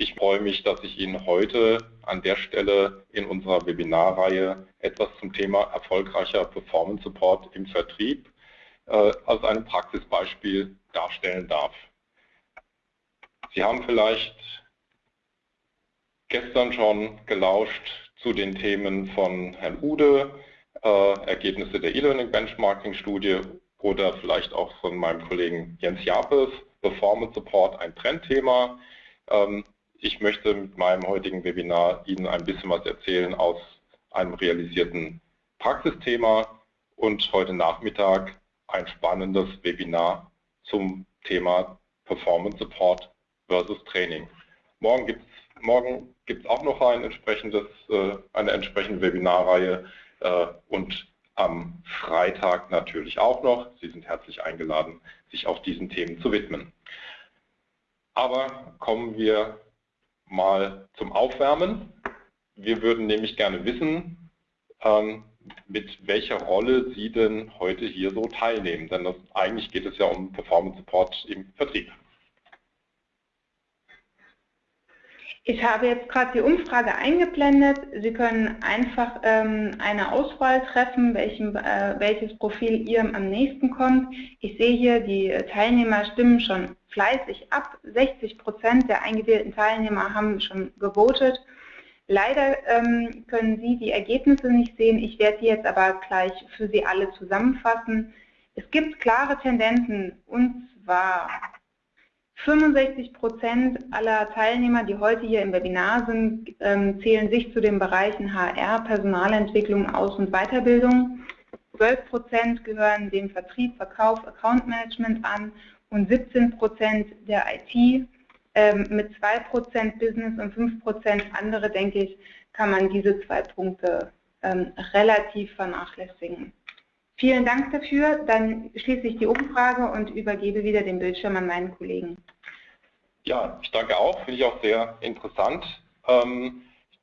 Ich freue mich, dass ich Ihnen heute an der Stelle in unserer Webinarreihe etwas zum Thema erfolgreicher Performance Support im Vertrieb äh, als einem Praxisbeispiel darstellen darf. Sie haben vielleicht gestern schon gelauscht zu den Themen von Herrn Ude, äh, Ergebnisse der E-Learning Benchmarking Studie oder vielleicht auch von meinem Kollegen Jens Japes, Performance Support ein Trendthema. Ähm, ich möchte mit meinem heutigen Webinar Ihnen ein bisschen was erzählen aus einem realisierten Praxisthema und heute Nachmittag ein spannendes Webinar zum Thema Performance Support versus Training. Morgen gibt es morgen gibt's auch noch ein entsprechendes, äh, eine entsprechende Webinarreihe äh, und am Freitag natürlich auch noch. Sie sind herzlich eingeladen, sich auch diesen Themen zu widmen. Aber kommen wir mal zum Aufwärmen. Wir würden nämlich gerne wissen, ähm, mit welcher Rolle Sie denn heute hier so teilnehmen. Denn das, eigentlich geht es ja um Performance Support im Vertrieb. Ich habe jetzt gerade die Umfrage eingeblendet. Sie können einfach ähm, eine Auswahl treffen, welchem, äh, welches Profil Ihrem am nächsten kommt. Ich sehe hier, die Teilnehmer stimmen schon fleißig ab. 60 Prozent der eingewählten Teilnehmer haben schon gewotet. Leider ähm, können Sie die Ergebnisse nicht sehen. Ich werde die jetzt aber gleich für Sie alle zusammenfassen. Es gibt klare Tendenzen und zwar 65 Prozent aller Teilnehmer, die heute hier im Webinar sind, ähm, zählen sich zu den Bereichen HR, Personalentwicklung, Aus- und Weiterbildung. 12 Prozent gehören dem Vertrieb, Verkauf, Account Management an und 17 Prozent der IT. Ähm, mit 2 Prozent Business und 5 Prozent andere, denke ich, kann man diese zwei Punkte ähm, relativ vernachlässigen. Vielen Dank dafür. Dann schließe ich die Umfrage und übergebe wieder den Bildschirm an meinen Kollegen. Ja, ich danke auch. Finde ich auch sehr interessant. Ähm,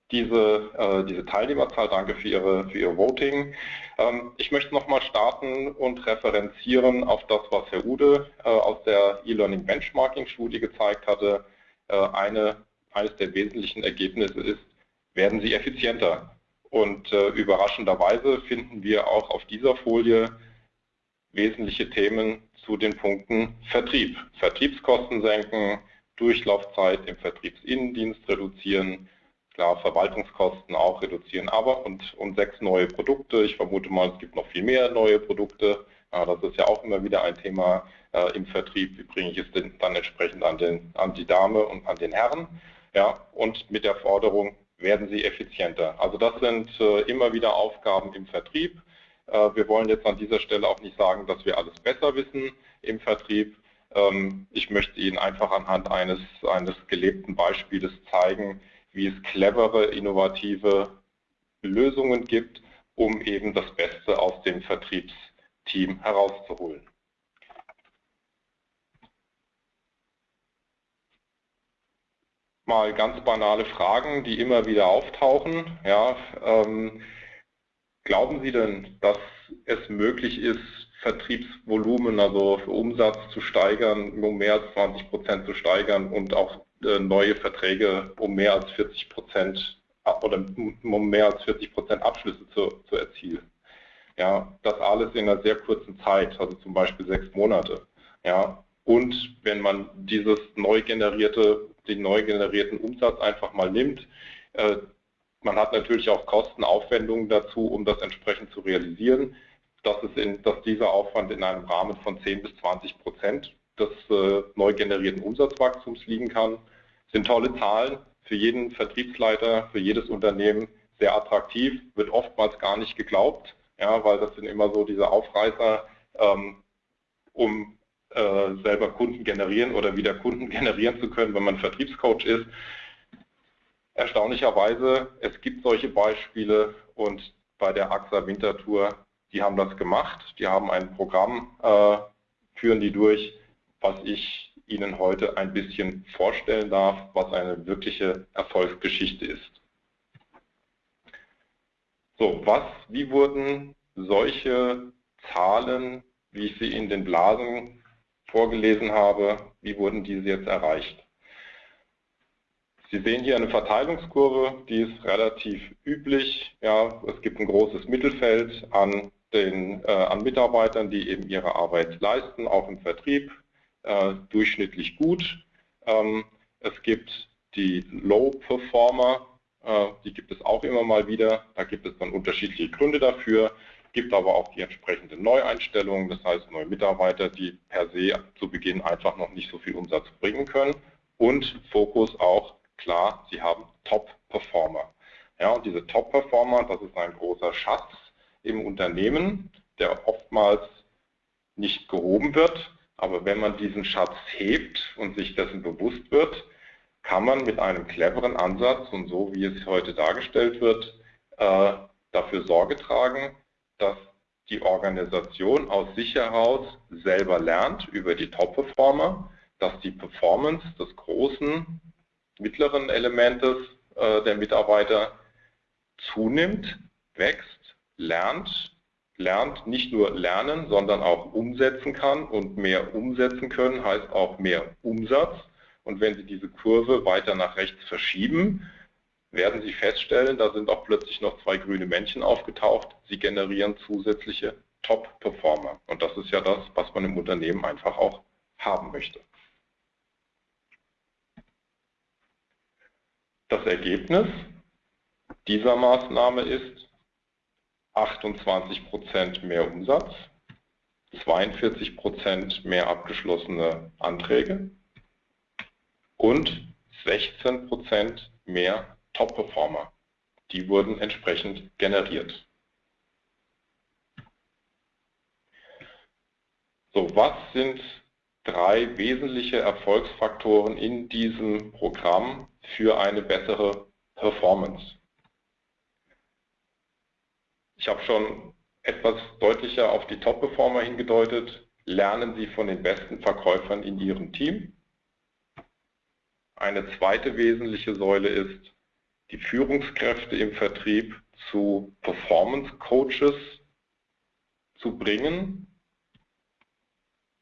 diese, äh, diese Teilnehmerzahl, danke für Ihre, für Ihr Voting. Ähm, ich möchte nochmal starten und referenzieren auf das, was Herr Ude äh, aus der E-Learning Benchmarking Studie gezeigt hatte. Äh, eine, eines der wesentlichen Ergebnisse ist, werden Sie effizienter. Und äh, überraschenderweise finden wir auch auf dieser Folie wesentliche Themen zu den Punkten Vertrieb. Vertriebskosten senken, Durchlaufzeit im Vertriebsinnendienst reduzieren, klar Verwaltungskosten auch reduzieren, aber und, und sechs neue Produkte. Ich vermute mal, es gibt noch viel mehr neue Produkte. Ja, das ist ja auch immer wieder ein Thema äh, im Vertrieb. Wie bringe ich es denn dann entsprechend an, den, an die Dame und an den Herren? Ja, und mit der Forderung, werden Sie effizienter. Also das sind äh, immer wieder Aufgaben im Vertrieb. Äh, wir wollen jetzt an dieser Stelle auch nicht sagen, dass wir alles besser wissen im Vertrieb. Ähm, ich möchte Ihnen einfach anhand eines, eines gelebten Beispieles zeigen, wie es clevere, innovative Lösungen gibt, um eben das Beste aus dem Vertriebsteam herauszuholen. Mal ganz banale Fragen, die immer wieder auftauchen. Ja, ähm, glauben Sie denn, dass es möglich ist, Vertriebsvolumen, also für Umsatz zu steigern, um mehr als 20 Prozent zu steigern und auch äh, neue Verträge um mehr als 40 Prozent oder um mehr als 40 Prozent Abschlüsse zu, zu erzielen? Ja, das alles in einer sehr kurzen Zeit, also zum Beispiel sechs Monate. Ja, und wenn man dieses neu generierte den neu generierten Umsatz einfach mal nimmt. Äh, man hat natürlich auch Kostenaufwendungen dazu, um das entsprechend zu realisieren. Dass, es in, dass dieser Aufwand in einem Rahmen von 10 bis 20 Prozent des äh, neu generierten Umsatzwachstums liegen kann, sind tolle Zahlen für jeden Vertriebsleiter, für jedes Unternehmen sehr attraktiv, wird oftmals gar nicht geglaubt, ja, weil das sind immer so diese Aufreißer, ähm, um äh, selber Kunden generieren oder wieder Kunden generieren zu können, wenn man Vertriebscoach ist. Erstaunlicherweise, es gibt solche Beispiele und bei der AXA Wintertour, die haben das gemacht. Die haben ein Programm, äh, führen die durch, was ich Ihnen heute ein bisschen vorstellen darf, was eine wirkliche Erfolgsgeschichte ist. So, was, wie wurden solche Zahlen, wie ich sie in den Blasen vorgelesen habe, wie wurden diese jetzt erreicht? Sie sehen hier eine Verteilungskurve, die ist relativ üblich. Ja, es gibt ein großes Mittelfeld an, den, äh, an Mitarbeitern, die eben ihre Arbeit leisten, auch im Vertrieb, äh, durchschnittlich gut. Ähm, es gibt die Low-Performer, äh, die gibt es auch immer mal wieder. Da gibt es dann unterschiedliche Gründe dafür gibt aber auch die entsprechende Neueinstellung, das heißt neue Mitarbeiter, die per se zu Beginn einfach noch nicht so viel Umsatz bringen können und Fokus auch klar, sie haben Top-Performer. Ja, und diese Top-Performer, das ist ein großer Schatz im Unternehmen, der oftmals nicht gehoben wird, aber wenn man diesen Schatz hebt und sich dessen bewusst wird, kann man mit einem cleveren Ansatz und so wie es heute dargestellt wird, äh, dafür Sorge tragen, dass die Organisation aus sich heraus selber lernt über die Top-Performer, dass die Performance des großen, mittleren Elementes äh, der Mitarbeiter zunimmt, wächst, lernt, lernt, nicht nur lernen, sondern auch umsetzen kann und mehr umsetzen können heißt auch mehr Umsatz. Und wenn Sie diese Kurve weiter nach rechts verschieben, werden Sie feststellen, da sind auch plötzlich noch zwei grüne Männchen aufgetaucht. Sie generieren zusätzliche Top-Performer. Und das ist ja das, was man im Unternehmen einfach auch haben möchte. Das Ergebnis dieser Maßnahme ist 28% mehr Umsatz, 42% mehr abgeschlossene Anträge und 16% mehr Top-Performer. Die wurden entsprechend generiert. So, was sind drei wesentliche Erfolgsfaktoren in diesem Programm für eine bessere Performance? Ich habe schon etwas deutlicher auf die Top-Performer hingedeutet. Lernen Sie von den besten Verkäufern in Ihrem Team. Eine zweite wesentliche Säule ist, die Führungskräfte im Vertrieb zu Performance Coaches zu bringen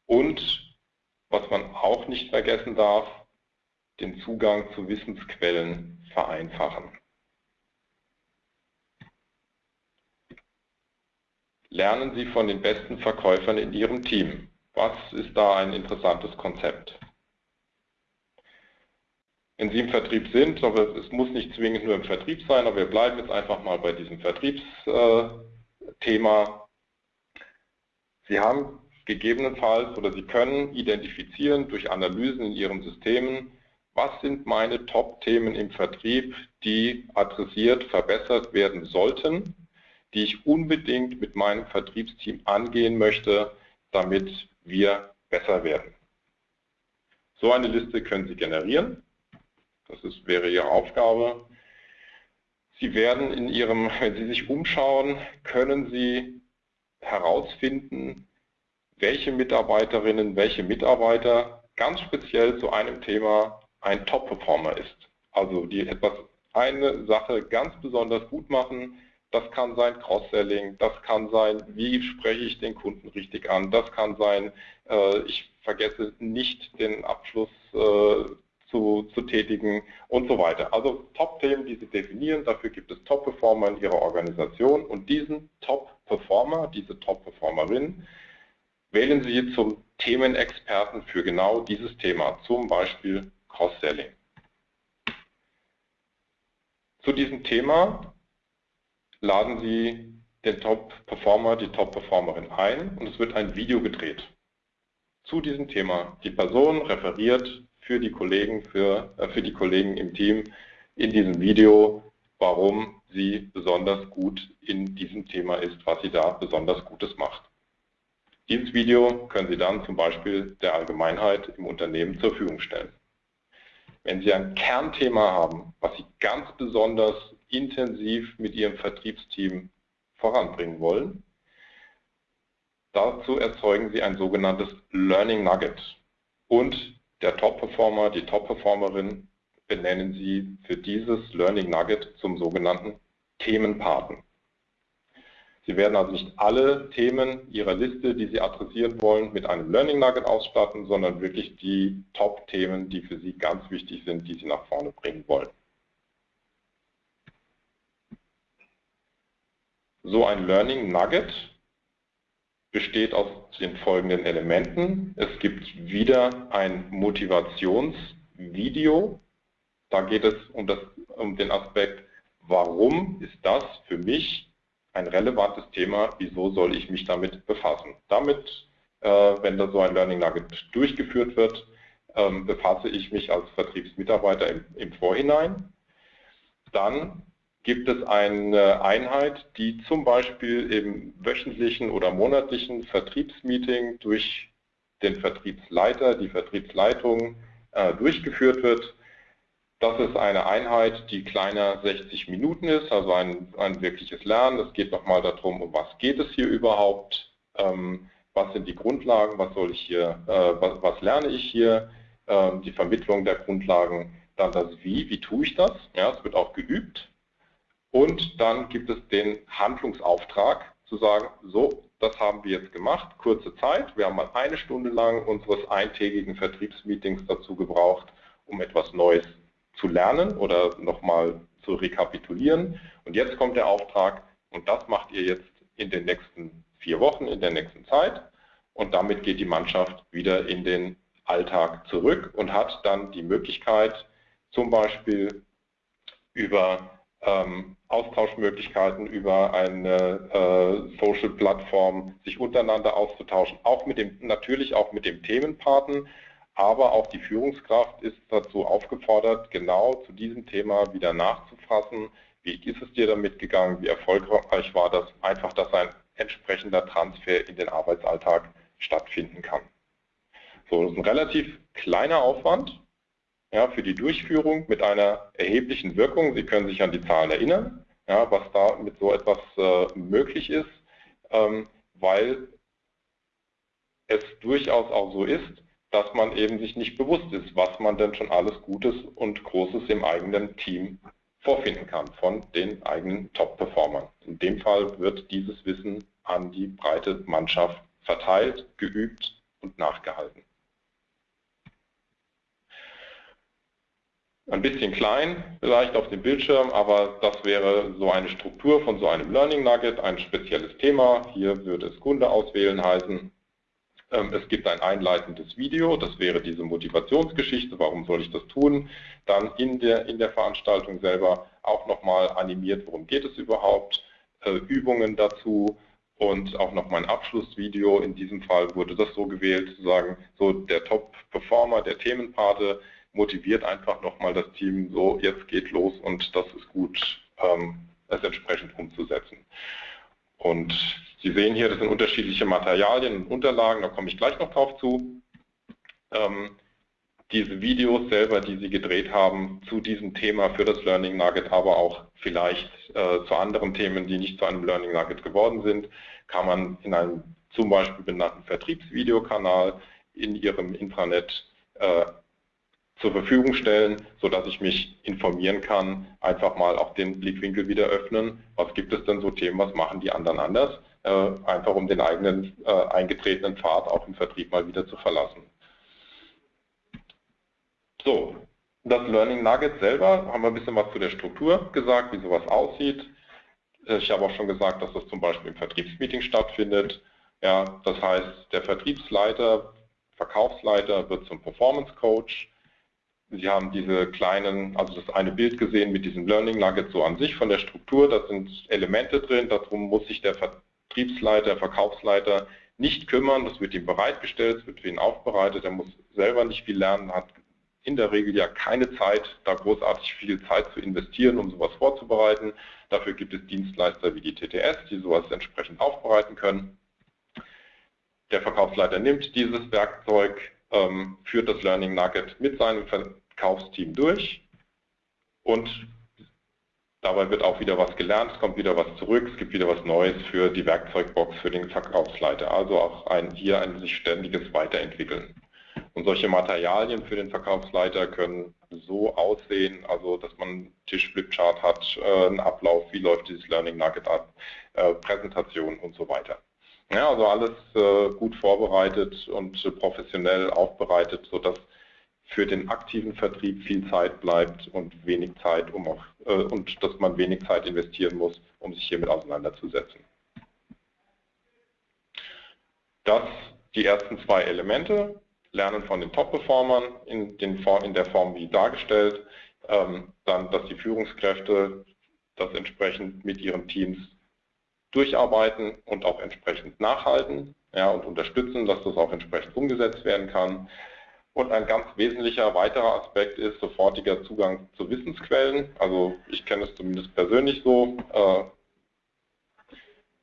und, was man auch nicht vergessen darf, den Zugang zu Wissensquellen vereinfachen. Lernen Sie von den besten Verkäufern in Ihrem Team. Was ist da ein interessantes Konzept? Wenn Sie im Vertrieb sind, aber es muss nicht zwingend nur im Vertrieb sein, aber wir bleiben jetzt einfach mal bei diesem Vertriebsthema. Sie haben gegebenenfalls oder Sie können identifizieren durch Analysen in Ihren Systemen, was sind meine Top-Themen im Vertrieb, die adressiert, verbessert werden sollten, die ich unbedingt mit meinem Vertriebsteam angehen möchte, damit wir besser werden. So eine Liste können Sie generieren. Das ist, wäre Ihre Aufgabe. Sie werden in Ihrem, wenn Sie sich umschauen, können Sie herausfinden, welche Mitarbeiterinnen, welche Mitarbeiter ganz speziell zu einem Thema ein Top-Performer ist. Also die etwas eine Sache ganz besonders gut machen. Das kann sein Cross-Selling, das kann sein, wie spreche ich den Kunden richtig an, das kann sein, äh, ich vergesse nicht den Abschluss äh, zu, zu tätigen und so weiter. Also Top-Themen, die Sie definieren, dafür gibt es Top-Performer in Ihrer Organisation und diesen Top-Performer, diese Top-Performerin, wählen Sie zum Themenexperten für genau dieses Thema, zum Beispiel Cross-Selling. Zu diesem Thema laden Sie den Top-Performer, die Top-Performerin ein und es wird ein Video gedreht zu diesem Thema. Die Person referiert für die Kollegen, für, äh, für die Kollegen im Team in diesem Video, warum sie besonders gut in diesem Thema ist, was sie da besonders Gutes macht. Dieses Video können Sie dann zum Beispiel der Allgemeinheit im Unternehmen zur Verfügung stellen. Wenn Sie ein Kernthema haben, was Sie ganz besonders intensiv mit Ihrem Vertriebsteam voranbringen wollen, dazu erzeugen Sie ein sogenanntes Learning Nugget. Und der Top-Performer, die Top-Performerin benennen Sie für dieses Learning Nugget zum sogenannten Themenpaten. Sie werden also nicht alle Themen Ihrer Liste, die Sie adressieren wollen, mit einem Learning Nugget ausstatten, sondern wirklich die Top-Themen, die für Sie ganz wichtig sind, die Sie nach vorne bringen wollen. So ein Learning Nugget besteht aus den folgenden Elementen. Es gibt wieder ein Motivationsvideo. Da geht es um, das, um den Aspekt, warum ist das für mich ein relevantes Thema, wieso soll ich mich damit befassen. Damit, äh, wenn da so ein Learning Nugget durchgeführt wird, ähm, befasse ich mich als Vertriebsmitarbeiter im, im Vorhinein. Dann gibt es eine Einheit, die zum Beispiel im wöchentlichen oder monatlichen Vertriebsmeeting durch den Vertriebsleiter, die Vertriebsleitung äh, durchgeführt wird. Das ist eine Einheit, die kleiner 60 Minuten ist, also ein, ein wirkliches Lernen. Es geht nochmal darum, um was geht es hier überhaupt, ähm, was sind die Grundlagen, was soll ich hier, äh, was, was, lerne ich hier, äh, die Vermittlung der Grundlagen, dann das Wie, wie tue ich das, ja, es wird auch geübt. Und dann gibt es den Handlungsauftrag, zu sagen, so, das haben wir jetzt gemacht, kurze Zeit. Wir haben mal eine Stunde lang unseres eintägigen Vertriebsmeetings dazu gebraucht, um etwas Neues zu lernen oder nochmal zu rekapitulieren. Und jetzt kommt der Auftrag und das macht ihr jetzt in den nächsten vier Wochen, in der nächsten Zeit. Und damit geht die Mannschaft wieder in den Alltag zurück und hat dann die Möglichkeit, zum Beispiel über ähm, Austauschmöglichkeiten, über eine äh, Social-Plattform sich untereinander auszutauschen, auch mit dem, natürlich auch mit dem Themenpaten, aber auch die Führungskraft ist dazu aufgefordert, genau zu diesem Thema wieder nachzufassen. Wie ist es dir damit gegangen? Wie erfolgreich war das? Einfach, dass ein entsprechender Transfer in den Arbeitsalltag stattfinden kann. So, das ist ein relativ kleiner Aufwand ja, für die Durchführung mit einer erheblichen Wirkung. Sie können sich an die Zahlen erinnern, ja, was da mit so etwas äh, möglich ist, ähm, weil es durchaus auch so ist, dass man eben sich nicht bewusst ist, was man denn schon alles Gutes und Großes im eigenen Team vorfinden kann von den eigenen Top-Performern. In dem Fall wird dieses Wissen an die breite Mannschaft verteilt, geübt und nachgehalten. Ein bisschen klein vielleicht auf dem Bildschirm, aber das wäre so eine Struktur von so einem Learning Nugget, ein spezielles Thema. Hier würde es Kunde auswählen heißen. Ähm, es gibt ein einleitendes Video, das wäre diese Motivationsgeschichte, warum soll ich das tun. Dann in der, in der Veranstaltung selber auch nochmal animiert, worum geht es überhaupt, äh, Übungen dazu und auch noch mein Abschlussvideo. In diesem Fall wurde das so gewählt, zu sagen, so der Top-Performer, der Themenpate motiviert einfach nochmal das Team, so jetzt geht los und das ist gut, ähm, es entsprechend umzusetzen. Und Sie sehen hier, das sind unterschiedliche Materialien und Unterlagen, da komme ich gleich noch drauf zu. Ähm, diese Videos selber, die Sie gedreht haben zu diesem Thema für das Learning Nugget, aber auch vielleicht äh, zu anderen Themen, die nicht zu einem Learning Nugget geworden sind, kann man in einem zum Beispiel benannten Vertriebsvideokanal in Ihrem Intranet äh, zur Verfügung stellen, sodass ich mich informieren kann, einfach mal auch den Blickwinkel wieder öffnen. Was gibt es denn so Themen, was machen die anderen anders? Äh, einfach um den eigenen äh, eingetretenen Pfad auch im Vertrieb mal wieder zu verlassen. So, das Learning Nugget selber, haben wir ein bisschen was zu der Struktur gesagt, wie sowas aussieht. Ich habe auch schon gesagt, dass das zum Beispiel im Vertriebsmeeting stattfindet. Ja, das heißt, der Vertriebsleiter, Verkaufsleiter wird zum Performance Coach. Sie haben diese kleinen, also das eine Bild gesehen mit diesem Learning Nugget so an sich von der Struktur. Da sind Elemente drin, darum muss sich der Vertriebsleiter, Verkaufsleiter nicht kümmern, das wird ihm bereitgestellt, es wird für ihn aufbereitet, er muss selber nicht viel lernen, hat in der Regel ja keine Zeit, da großartig viel Zeit zu investieren, um sowas vorzubereiten. Dafür gibt es Dienstleister wie die TTS, die sowas entsprechend aufbereiten können. Der Verkaufsleiter nimmt dieses Werkzeug, ähm, führt das Learning Nugget mit seinem Verkaufsteam durch und Dabei wird auch wieder was gelernt, es kommt wieder was zurück, es gibt wieder was Neues für die Werkzeugbox für den Verkaufsleiter. Also auch ein, hier ein sich ständiges Weiterentwickeln. Und solche Materialien für den Verkaufsleiter können so aussehen, also dass man einen Tischflipchart hat, äh, einen Ablauf, wie läuft dieses Learning Nugget ab, äh, Präsentation und so weiter. Ja, also alles äh, gut vorbereitet und professionell aufbereitet, sodass für den aktiven Vertrieb viel Zeit bleibt und wenig Zeit, um auch, äh, und dass man wenig Zeit investieren muss, um sich hiermit auseinanderzusetzen. Das die ersten zwei Elemente, Lernen von den Top-Performern in, in, der Form wie dargestellt, ähm, dann, dass die Führungskräfte das entsprechend mit ihren Teams durcharbeiten und auch entsprechend nachhalten ja, und unterstützen, dass das auch entsprechend umgesetzt werden kann. Und ein ganz wesentlicher weiterer Aspekt ist sofortiger Zugang zu Wissensquellen. Also ich kenne es zumindest persönlich so, äh,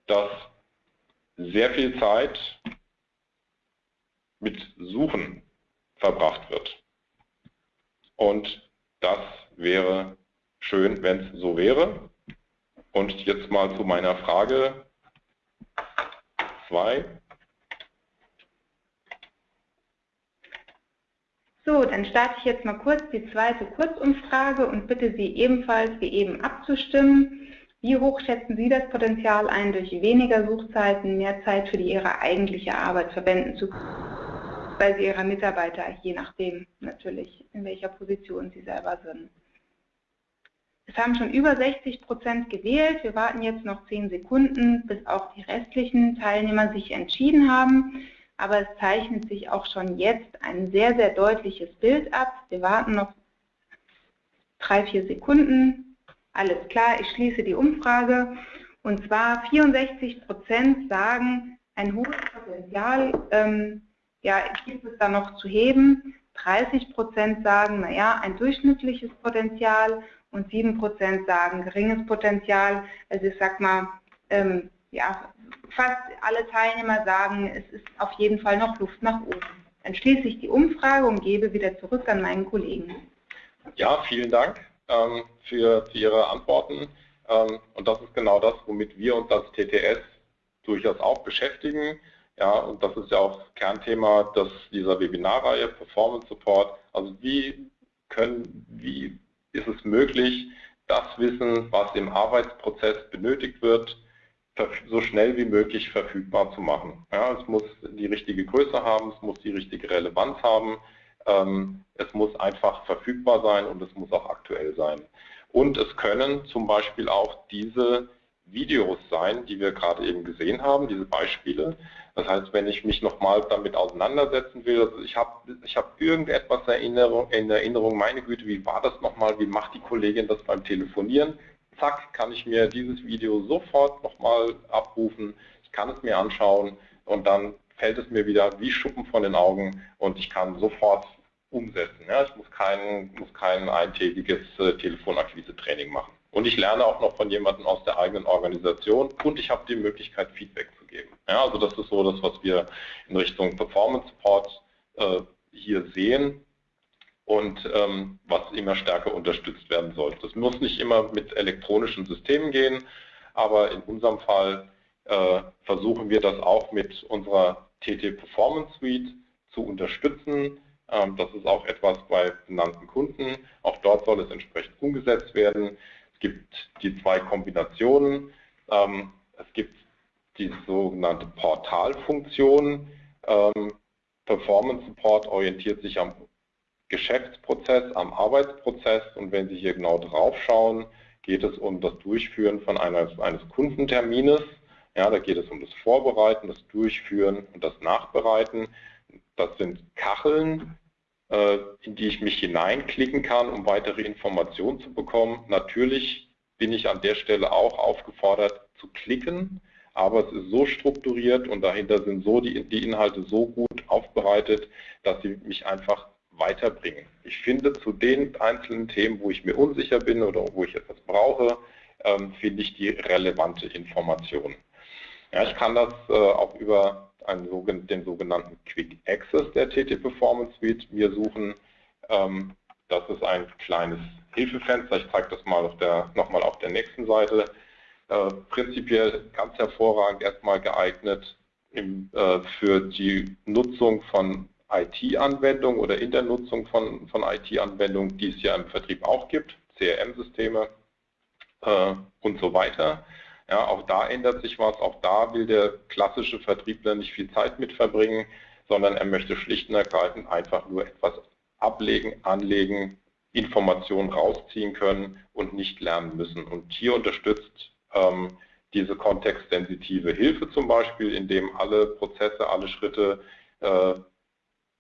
dass sehr viel Zeit mit Suchen verbracht wird. Und das wäre schön, wenn es so wäre. Und jetzt mal zu meiner Frage 2. So, dann starte ich jetzt mal kurz die zweite Kurzumfrage und bitte Sie ebenfalls wie eben abzustimmen. Wie hoch schätzen Sie das Potenzial ein, durch weniger Suchzeiten mehr Zeit für die Ihre eigentliche Arbeit verwenden zu können? bei ihrer Mitarbeiter, je nachdem natürlich, in welcher Position sie selber sind. Es haben schon über 60 Prozent gewählt. Wir warten jetzt noch 10 Sekunden, bis auch die restlichen Teilnehmer sich entschieden haben. Aber es zeichnet sich auch schon jetzt ein sehr, sehr deutliches Bild ab. Wir warten noch drei, vier Sekunden. Alles klar, ich schließe die Umfrage. Und zwar 64 Prozent sagen, ein hohes Potenzial ähm, ja, gibt es da noch zu heben? 30 Prozent sagen, naja, ein durchschnittliches Potenzial und 7 Prozent sagen geringes Potenzial. Also ich sag mal, ähm, ja, fast alle Teilnehmer sagen, es ist auf jeden Fall noch Luft nach oben. Dann schließe ich die Umfrage und gebe wieder zurück an meinen Kollegen. Ja, vielen Dank ähm, für, für, Ihre Antworten. Ähm, und das ist genau das, womit wir uns als TTS durchaus auch beschäftigen. Ja, und das ist ja auch Kernthema des, dieser Webinarreihe Performance Support. Also wie können, wie ist es möglich, das Wissen, was im Arbeitsprozess benötigt wird, so schnell wie möglich verfügbar zu machen. Ja, es muss die richtige Größe haben, es muss die richtige Relevanz haben, ähm, es muss einfach verfügbar sein und es muss auch aktuell sein. Und es können zum Beispiel auch diese Videos sein, die wir gerade eben gesehen haben, diese Beispiele. Das heißt, wenn ich mich nochmal damit auseinandersetzen will, also ich habe ich hab irgendetwas Erinnerung, in Erinnerung, meine Güte, wie war das nochmal, wie macht die Kollegin das beim Telefonieren? Zack, kann ich mir dieses Video sofort nochmal abrufen, ich kann es mir anschauen und dann fällt es mir wieder wie Schuppen von den Augen und ich kann sofort umsetzen. Ja, ich muss kein, muss kein eintägiges äh, Telefonakquise-Training machen. Und ich lerne auch noch von jemandem aus der eigenen Organisation und ich habe die Möglichkeit, Feedback zu geben. Ja, also das ist so das, was wir in Richtung Performance Support äh, hier sehen und ähm, was immer stärker unterstützt werden soll. Das muss nicht immer mit elektronischen Systemen gehen, aber in unserem Fall äh, versuchen wir das auch mit unserer TT Performance Suite zu unterstützen. Ähm, das ist auch etwas bei benannten Kunden. Auch dort soll es entsprechend umgesetzt werden gibt die zwei Kombinationen. Ähm, es gibt die sogenannte Portalfunktion. Ähm, Performance Support orientiert sich am Geschäftsprozess, am Arbeitsprozess und wenn Sie hier genau drauf schauen, geht es um das Durchführen von eines, eines Kundentermines. Ja, da geht es um das Vorbereiten, das Durchführen und das Nachbereiten. Das sind Kacheln, äh, in die ich mich hineinklicken kann, um weitere Informationen zu bekommen. Natürlich bin ich an der Stelle auch aufgefordert zu klicken, aber es ist so strukturiert und dahinter sind so die, die Inhalte so gut aufbereitet, dass sie mich einfach weiterbringen. Ich finde zu den einzelnen Themen, wo ich mir unsicher bin oder wo ich etwas brauche, ähm, finde ich die relevante Information. Ja, ich kann das äh, auch über einen, den sogenannten Quick Access der TT Performance Suite mir suchen. Ähm, das ist ein kleines Hilfefenster. Ich zeige das mal nochmal auf der nächsten Seite. Äh, prinzipiell ganz hervorragend erstmal geeignet im, äh, für die Nutzung von IT-Anwendungen oder in der Nutzung von, von IT-Anwendungen, die es ja im Vertrieb auch gibt, CRM-Systeme äh, und so weiter. Ja, auch da ändert sich was, auch da will der klassische Vertriebler nicht viel Zeit mit verbringen, sondern er möchte schlicht und ergreifend einfach nur etwas ablegen, anlegen, Informationen rausziehen können und nicht lernen müssen. Und hier unterstützt ähm, diese kontextsensitive Hilfe zum Beispiel, indem alle Prozesse, alle Schritte äh,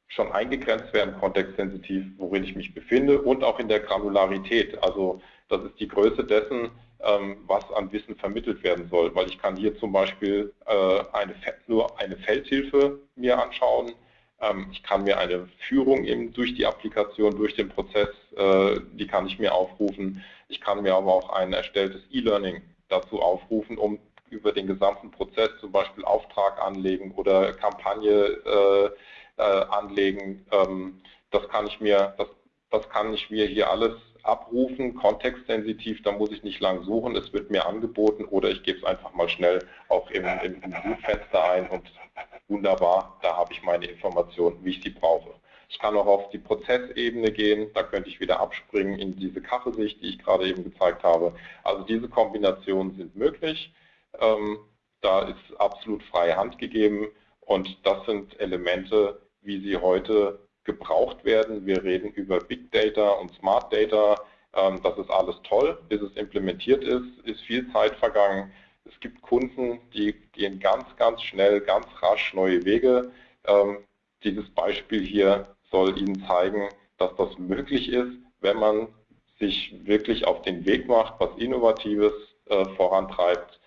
schon eingegrenzt werden, kontextsensitiv, worin ich mich befinde und auch in der Granularität. Also das ist die Größe dessen, ähm, was an Wissen vermittelt werden soll, weil ich kann hier zum Beispiel äh, eine, nur eine Feldhilfe mir anschauen, ähm, ich kann mir eine Führung eben durch die Applikation, durch den Prozess, äh, die kann ich mir aufrufen. Ich kann mir aber auch ein erstelltes E-Learning dazu aufrufen, um über den gesamten Prozess zum Beispiel Auftrag anlegen oder Kampagne äh, äh, anlegen. Ähm, das kann ich mir, das, das kann ich mir hier alles abrufen, kontextsensitiv, da muss ich nicht lang suchen, es wird mir angeboten oder ich gebe es einfach mal schnell auch im, im, Suchfenster ein und wunderbar, da habe ich meine Informationen, wie ich sie brauche. Ich kann auch auf die Prozessebene gehen, da könnte ich wieder abspringen in diese Kachelsicht, die ich gerade eben gezeigt habe. Also diese Kombinationen sind möglich, ähm, da ist absolut freie Hand gegeben und das sind Elemente, wie sie heute gebraucht werden. Wir reden über Big Data und Smart Data. Ähm, das ist alles toll. Bis es implementiert ist, ist viel Zeit vergangen. Es gibt Kunden, die gehen ganz, ganz schnell, ganz rasch neue Wege. Ähm, dieses Beispiel hier soll Ihnen zeigen, dass das möglich ist, wenn man sich wirklich auf den Weg macht, was Innovatives äh, vorantreibt,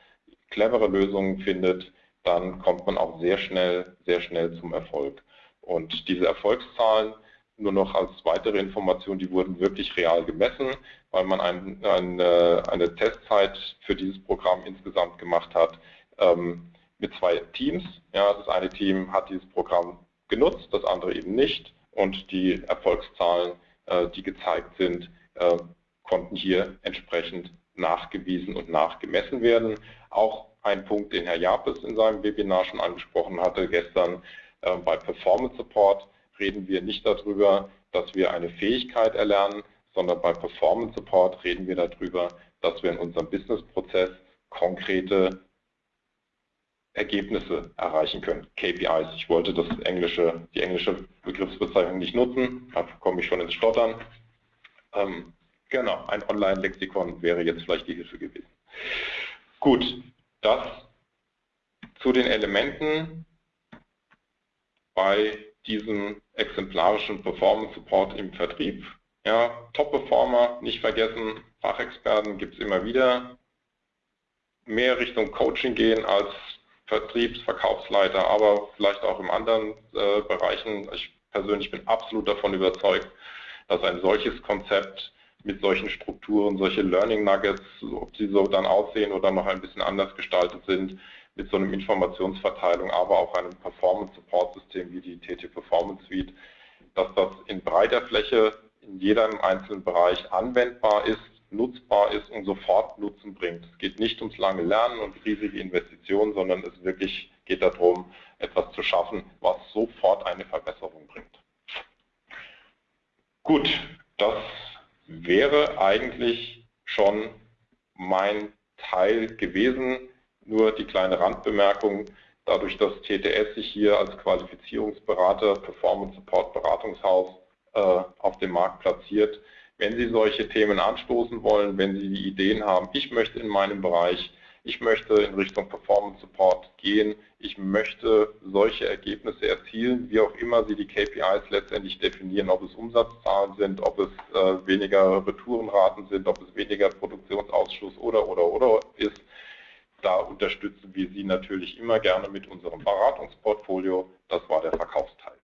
clevere Lösungen findet, dann kommt man auch sehr schnell, sehr schnell zum Erfolg. Und diese Erfolgszahlen, nur noch als weitere Information, die wurden wirklich real gemessen, weil man ein, ein, eine Testzeit für dieses Programm insgesamt gemacht hat ähm, mit zwei Teams. Ja, das eine Team hat dieses Programm genutzt, das andere eben nicht. Und die Erfolgszahlen, äh, die gezeigt sind, äh, konnten hier entsprechend nachgewiesen und nachgemessen werden. Auch ein Punkt, den Herr Japes in seinem Webinar schon angesprochen hatte gestern, äh, bei Performance Support reden wir nicht darüber, dass wir eine Fähigkeit erlernen, sondern bei Performance Support reden wir darüber, dass wir in unserem Businessprozess konkrete Ergebnisse erreichen können. KPIs. Ich wollte das englische, die englische Begriffsbezeichnung nicht nutzen, da komme ich schon ins Stottern. Ähm, genau, ein Online-Lexikon wäre jetzt vielleicht die Hilfe gewesen. Gut, das zu den Elementen, bei diesem exemplarischen Performance Support im Vertrieb. Ja, Top-Performer, nicht vergessen, Fachexperten gibt es immer wieder. Mehr Richtung Coaching gehen als Vertriebs-, Verkaufsleiter, aber vielleicht auch in anderen äh, Bereichen. Ich persönlich bin absolut davon überzeugt, dass ein solches Konzept mit solchen Strukturen, solche Learning Nuggets, ob sie so dann aussehen oder noch ein bisschen anders gestaltet sind, mit so einem Informationsverteilung, aber auch einem Performance-Support-System wie die TT Performance Suite, dass das in breiter Fläche in jedem einzelnen Bereich anwendbar ist, nutzbar ist und sofort Nutzen bringt. Es geht nicht ums lange Lernen und riesige Investitionen, sondern es wirklich geht darum, etwas zu schaffen, was sofort eine Verbesserung bringt. Gut, das wäre eigentlich schon mein Teil gewesen. Nur die kleine Randbemerkung, dadurch, dass TTS sich hier als Qualifizierungsberater, Performance Support Beratungshaus äh, auf dem Markt platziert, wenn Sie solche Themen anstoßen wollen, wenn Sie die Ideen haben, ich möchte in meinem Bereich, ich möchte in Richtung Performance Support gehen, ich möchte solche Ergebnisse erzielen, wie auch immer Sie die KPIs letztendlich definieren, ob es Umsatzzahlen sind, ob es äh, weniger Retourenraten sind, ob es weniger Produktionsausschuss oder, oder, oder ist, da unterstützen wir Sie natürlich immer gerne mit unserem Beratungsportfolio. Das war der Verkaufsteil.